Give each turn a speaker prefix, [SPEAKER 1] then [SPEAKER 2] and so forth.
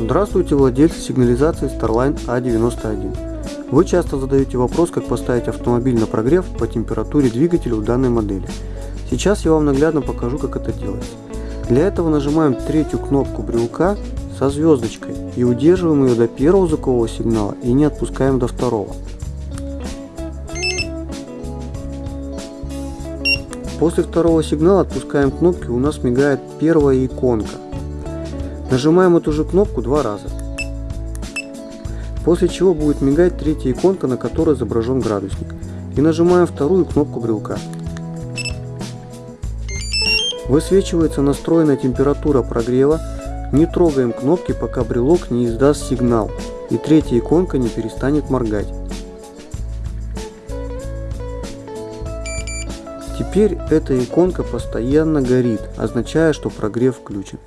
[SPEAKER 1] Здравствуйте, владельцы сигнализации Starline A91. Вы часто задаете вопрос, как поставить автомобиль на прогрев по температуре двигателя у данной модели. Сейчас я вам наглядно покажу, как это делается. Для этого нажимаем третью кнопку брелка со звездочкой и удерживаем ее до первого звукового сигнала и не отпускаем до второго. После второго сигнала отпускаем кнопки, у нас мигает первая иконка. Нажимаем эту же кнопку два раза. После чего будет мигать третья иконка, на которой изображен градусник. И нажимаем вторую кнопку брелка. Высвечивается настроенная температура прогрева. Не трогаем кнопки, пока брелок не издаст сигнал. И третья иконка не перестанет моргать. Теперь эта иконка постоянно горит, означая, что прогрев включен.